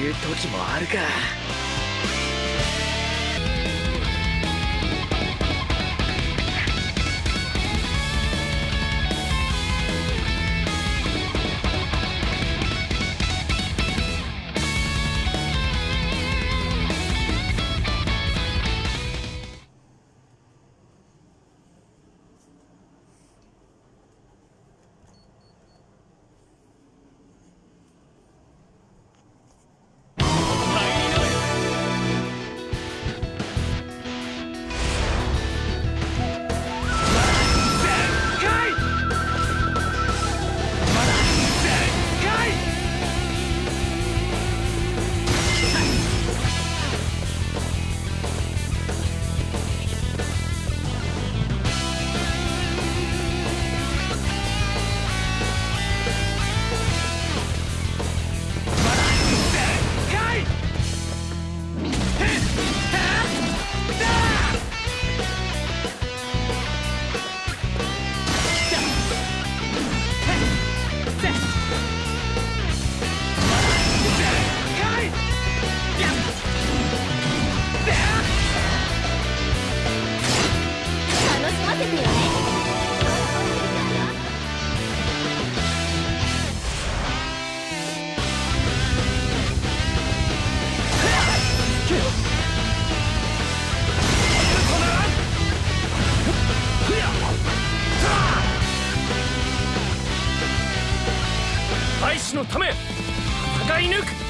いう時もあるか。大使のため戦い抜く。